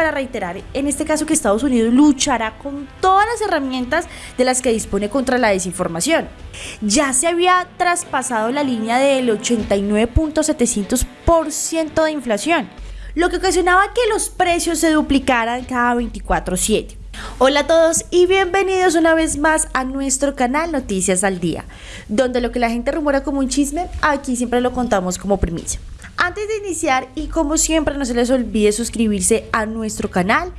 para reiterar en este caso que Estados Unidos luchará con todas las herramientas de las que dispone contra la desinformación. Ya se había traspasado la línea del 89.700% de inflación, lo que ocasionaba que los precios se duplicaran cada 24/7. Hola a todos y bienvenidos una vez más a nuestro canal Noticias al Día, donde lo que la gente rumora como un chisme, aquí siempre lo contamos como primicia. Antes de iniciar y como siempre no se les olvide suscribirse a nuestro canal,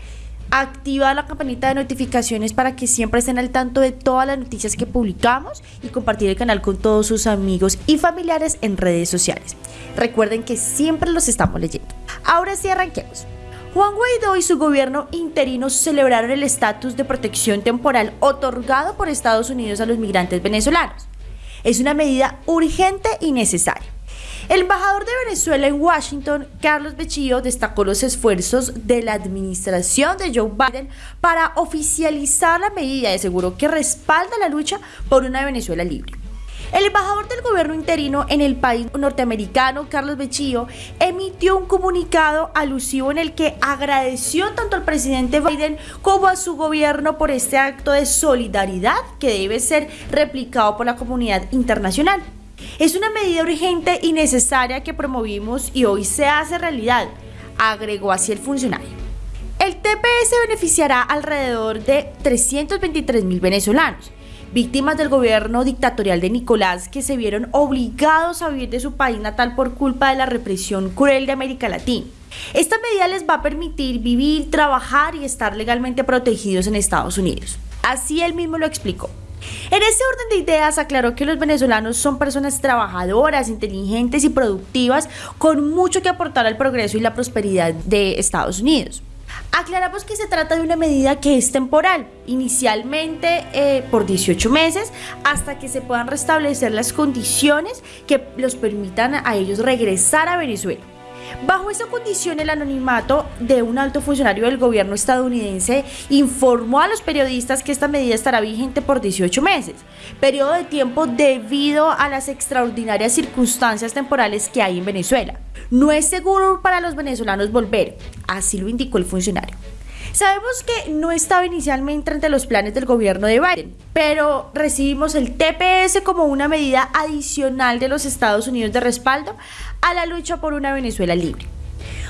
activar la campanita de notificaciones para que siempre estén al tanto de todas las noticias que publicamos y compartir el canal con todos sus amigos y familiares en redes sociales. Recuerden que siempre los estamos leyendo. Ahora sí arranquemos. Juan Guaidó y su gobierno interino celebraron el estatus de protección temporal otorgado por Estados Unidos a los migrantes venezolanos. Es una medida urgente y necesaria el embajador de Venezuela en Washington, Carlos Bechillo, destacó los esfuerzos de la administración de Joe Biden para oficializar la medida y aseguró que respalda la lucha por una Venezuela libre. El embajador del gobierno interino en el país norteamericano, Carlos Bechillo, emitió un comunicado alusivo en el que agradeció tanto al presidente Biden como a su gobierno por este acto de solidaridad que debe ser replicado por la comunidad internacional. Es una medida urgente y necesaria que promovimos y hoy se hace realidad, agregó así el funcionario. El TPS beneficiará alrededor de 323 mil venezolanos, víctimas del gobierno dictatorial de Nicolás que se vieron obligados a huir de su país natal por culpa de la represión cruel de América Latina. Esta medida les va a permitir vivir, trabajar y estar legalmente protegidos en Estados Unidos. Así él mismo lo explicó. En ese orden de ideas aclaró que los venezolanos son personas trabajadoras, inteligentes y productivas con mucho que aportar al progreso y la prosperidad de Estados Unidos. Aclaramos que se trata de una medida que es temporal, inicialmente eh, por 18 meses, hasta que se puedan restablecer las condiciones que los permitan a ellos regresar a Venezuela. Bajo esa condición, el anonimato de un alto funcionario del gobierno estadounidense informó a los periodistas que esta medida estará vigente por 18 meses, periodo de tiempo debido a las extraordinarias circunstancias temporales que hay en Venezuela. No es seguro para los venezolanos volver, así lo indicó el funcionario. Sabemos que no estaba inicialmente entre los planes del gobierno de Biden, pero recibimos el TPS como una medida adicional de los Estados Unidos de respaldo a la lucha por una Venezuela libre.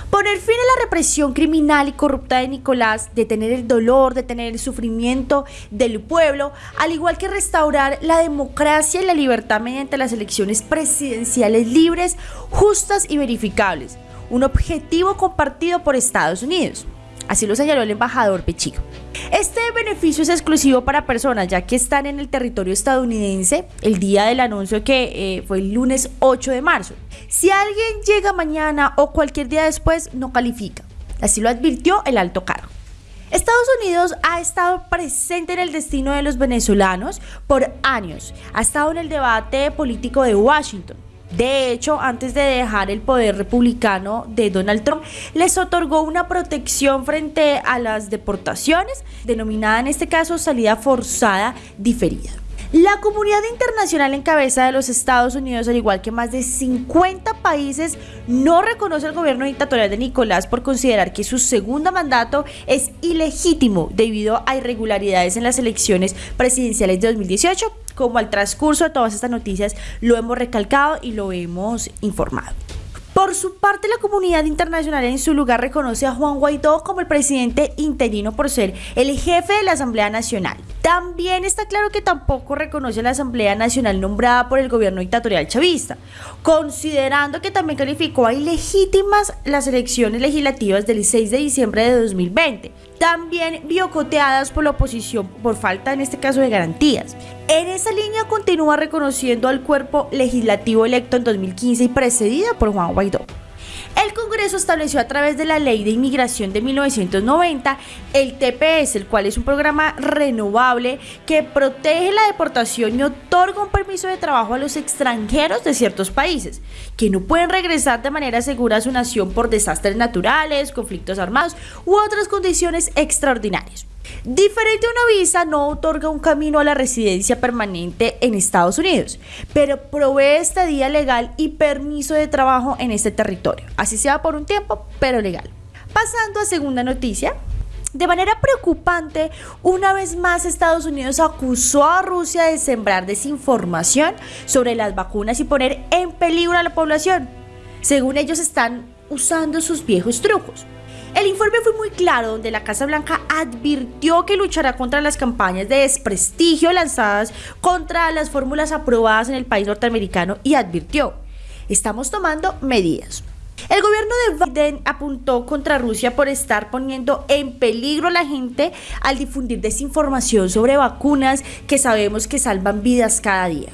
Poner fin a la represión criminal y corrupta de Nicolás, detener el dolor, detener el sufrimiento del pueblo, al igual que restaurar la democracia y la libertad mediante las elecciones presidenciales libres, justas y verificables. Un objetivo compartido por Estados Unidos. Así lo señaló el embajador Pechico. Este beneficio es exclusivo para personas ya que están en el territorio estadounidense el día del anuncio que eh, fue el lunes 8 de marzo. Si alguien llega mañana o cualquier día después, no califica. Así lo advirtió el alto cargo. Estados Unidos ha estado presente en el destino de los venezolanos por años. Ha estado en el debate político de Washington de hecho, antes de dejar el poder republicano de Donald Trump, les otorgó una protección frente a las deportaciones, denominada en este caso salida forzada diferida. La comunidad internacional en cabeza de los Estados Unidos, al igual que más de 50 países, no reconoce al gobierno dictatorial de Nicolás por considerar que su segundo mandato es ilegítimo debido a irregularidades en las elecciones presidenciales de 2018, como al transcurso de todas estas noticias lo hemos recalcado y lo hemos informado. Por su parte, la comunidad internacional en su lugar reconoce a Juan Guaidó como el presidente interino por ser el jefe de la Asamblea Nacional. También está claro que tampoco reconoce a la Asamblea Nacional nombrada por el gobierno dictatorial chavista, considerando que también calificó a ilegítimas las elecciones legislativas del 6 de diciembre de 2020, también biocoteadas por la oposición por falta en este caso de garantías. En esa línea continúa reconociendo al cuerpo legislativo electo en 2015 y precedida por Juan Guaidó. El Congreso estableció a través de la Ley de Inmigración de 1990 el TPS, el cual es un programa renovable que protege la deportación y otorga un permiso de trabajo a los extranjeros de ciertos países, que no pueden regresar de manera segura a su nación por desastres naturales, conflictos armados u otras condiciones extraordinarias. Diferente a una visa, no otorga un camino a la residencia permanente en Estados Unidos, pero provee estadía legal y permiso de trabajo en este territorio, así sea por un tiempo, pero legal. Pasando a segunda noticia, de manera preocupante, una vez más Estados Unidos acusó a Rusia de sembrar desinformación sobre las vacunas y poner en peligro a la población. Según ellos están usando sus viejos trucos. El informe fue muy claro donde la Casa Blanca advirtió que luchará contra las campañas de desprestigio lanzadas contra las fórmulas aprobadas en el país norteamericano y advirtió, estamos tomando medidas. El gobierno de Biden apuntó contra Rusia por estar poniendo en peligro a la gente al difundir desinformación sobre vacunas que sabemos que salvan vidas cada día.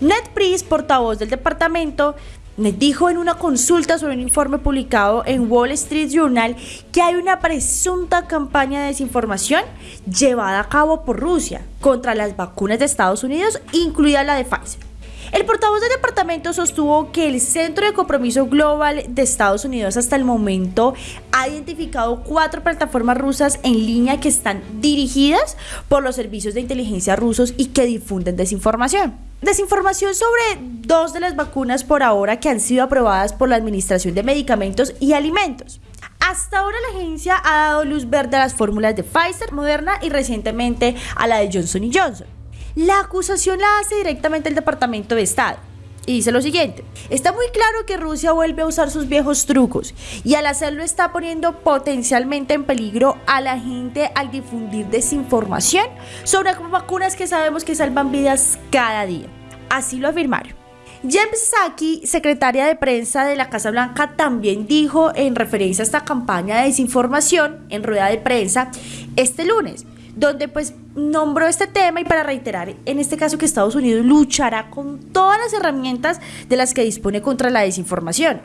Ned Price, portavoz del departamento, dijo en una consulta sobre un informe publicado en Wall Street Journal que hay una presunta campaña de desinformación llevada a cabo por Rusia contra las vacunas de Estados Unidos, incluida la de Pfizer. El portavoz del departamento sostuvo que el Centro de Compromiso Global de Estados Unidos hasta el momento ha identificado cuatro plataformas rusas en línea que están dirigidas por los servicios de inteligencia rusos y que difunden desinformación. Desinformación sobre dos de las vacunas por ahora que han sido aprobadas por la Administración de Medicamentos y Alimentos. Hasta ahora la agencia ha dado luz verde a las fórmulas de Pfizer, Moderna y recientemente a la de Johnson Johnson. La acusación la hace directamente el Departamento de Estado. Y dice lo siguiente, está muy claro que Rusia vuelve a usar sus viejos trucos y al hacerlo está poniendo potencialmente en peligro a la gente al difundir desinformación sobre vacunas que sabemos que salvan vidas cada día. Así lo afirmaron. James Psaki, secretaria de prensa de la Casa Blanca, también dijo en referencia a esta campaña de desinformación en rueda de prensa este lunes donde pues nombró este tema y para reiterar en este caso que Estados Unidos luchará con todas las herramientas de las que dispone contra la desinformación.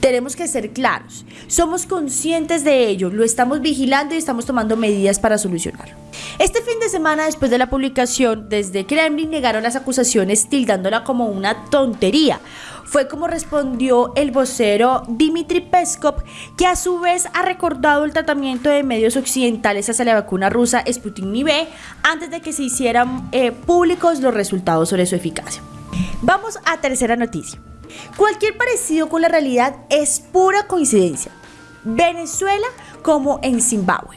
Tenemos que ser claros, somos conscientes de ello, lo estamos vigilando y estamos tomando medidas para solucionarlo. Este fin de semana, después de la publicación, desde Kremlin negaron las acusaciones tildándola como una tontería. Fue como respondió el vocero Dmitry Peskov, que a su vez ha recordado el tratamiento de medios occidentales hacia la vacuna rusa Sputnik V antes de que se hicieran eh, públicos los resultados sobre su eficacia. Vamos a tercera noticia. Cualquier parecido con la realidad es pura coincidencia. Venezuela como en Zimbabue.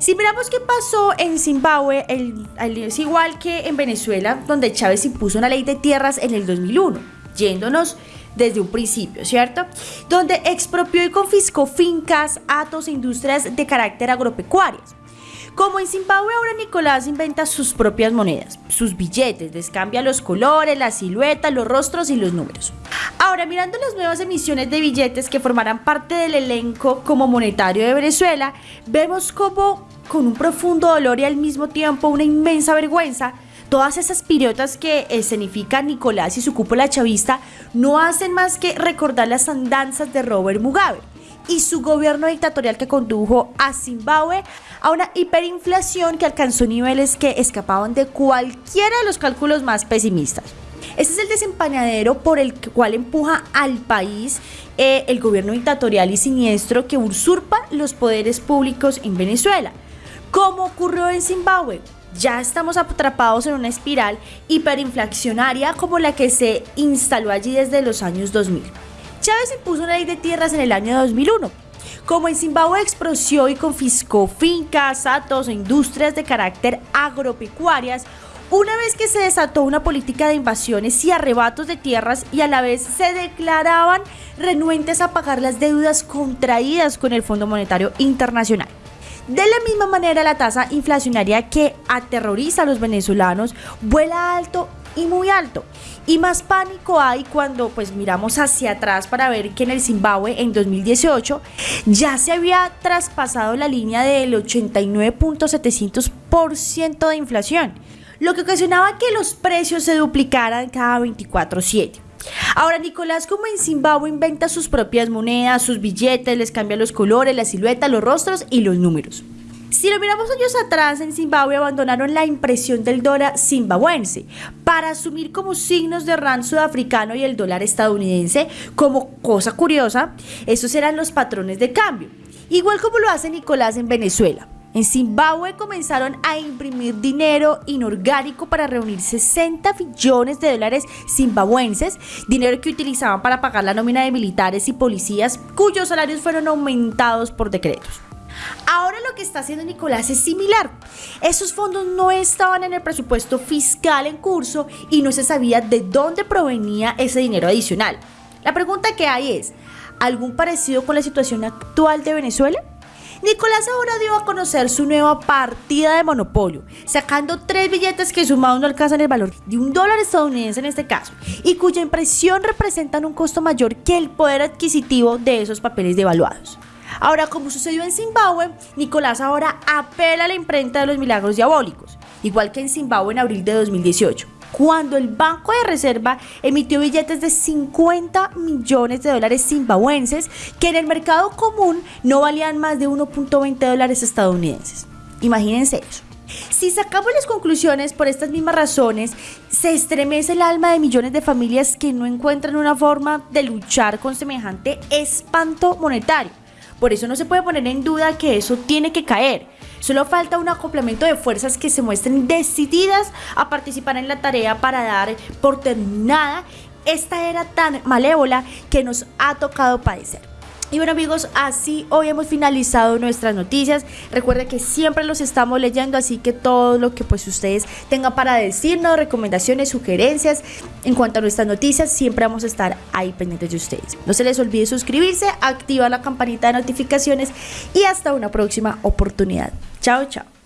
Si miramos qué pasó en Zimbabue, es igual que en Venezuela, donde Chávez impuso una ley de tierras en el 2001, yéndonos desde un principio, ¿cierto? Donde expropió y confiscó fincas, atos e industrias de carácter agropecuarios. Como en Zimbabue ahora Nicolás inventa sus propias monedas, sus billetes, les cambia los colores, la silueta, los rostros y los números. Ahora, mirando las nuevas emisiones de billetes que formarán parte del elenco como monetario de Venezuela, vemos como con un profundo dolor y al mismo tiempo una inmensa vergüenza, todas esas pirotas que escenifican Nicolás y su cúpula chavista no hacen más que recordar las andanzas de Robert Mugabe y su gobierno dictatorial que condujo a Zimbabue a una hiperinflación que alcanzó niveles que escapaban de cualquiera de los cálculos más pesimistas. Ese es el desempañadero por el cual empuja al país eh, el gobierno dictatorial y siniestro que usurpa los poderes públicos en Venezuela. Como ocurrió en Zimbabue, ya estamos atrapados en una espiral hiperinflacionaria como la que se instaló allí desde los años 2000. Chávez impuso una ley de tierras en el año 2001. Como en Zimbabue exproció y confiscó fincas, atos e industrias de carácter agropecuarias, una vez que se desató una política de invasiones y arrebatos de tierras y a la vez se declaraban renuentes a pagar las deudas contraídas con el Fondo Monetario Internacional. De la misma manera, la tasa inflacionaria que aterroriza a los venezolanos vuela alto y muy alto. Y más pánico hay cuando pues miramos hacia atrás para ver que en el Zimbabue en 2018 ya se había traspasado la línea del 89.700% de inflación, lo que ocasionaba que los precios se duplicaran cada 24/7. Ahora Nicolás como en Zimbabue inventa sus propias monedas, sus billetes, les cambia los colores, la silueta, los rostros y los números. Si lo miramos años atrás, en Zimbabue abandonaron la impresión del dólar zimbabuense para asumir como signos de rand sudafricano y el dólar estadounidense como cosa curiosa, esos eran los patrones de cambio. Igual como lo hace Nicolás en Venezuela. En Zimbabue comenzaron a imprimir dinero inorgánico para reunir 60 billones de dólares zimbabuenses, dinero que utilizaban para pagar la nómina de militares y policías cuyos salarios fueron aumentados por decretos. Ahora lo que está haciendo Nicolás es similar. Esos fondos no estaban en el presupuesto fiscal en curso y no se sabía de dónde provenía ese dinero adicional. La pregunta que hay es, ¿algún parecido con la situación actual de Venezuela? Nicolás ahora dio a conocer su nueva partida de monopolio, sacando tres billetes que sumados no alcanzan el valor de un dólar estadounidense en este caso, y cuya impresión representan un costo mayor que el poder adquisitivo de esos papeles devaluados. Ahora, como sucedió en Zimbabue, Nicolás ahora apela a la imprenta de los milagros diabólicos, igual que en Zimbabue en abril de 2018 cuando el Banco de Reserva emitió billetes de 50 millones de dólares zimbabuenses que en el mercado común no valían más de 1.20 dólares estadounidenses. Imagínense eso. Si sacamos las conclusiones por estas mismas razones, se estremece el alma de millones de familias que no encuentran una forma de luchar con semejante espanto monetario. Por eso no se puede poner en duda que eso tiene que caer. Solo falta un acoplamiento de fuerzas que se muestren decididas a participar en la tarea para dar por terminada esta era tan malévola que nos ha tocado padecer. Y bueno amigos, así hoy hemos finalizado nuestras noticias. Recuerden que siempre los estamos leyendo, así que todo lo que pues ustedes tengan para decirnos, recomendaciones, sugerencias en cuanto a nuestras noticias, siempre vamos a estar ahí pendientes de ustedes. No se les olvide suscribirse, activar la campanita de notificaciones y hasta una próxima oportunidad. Chao, chao.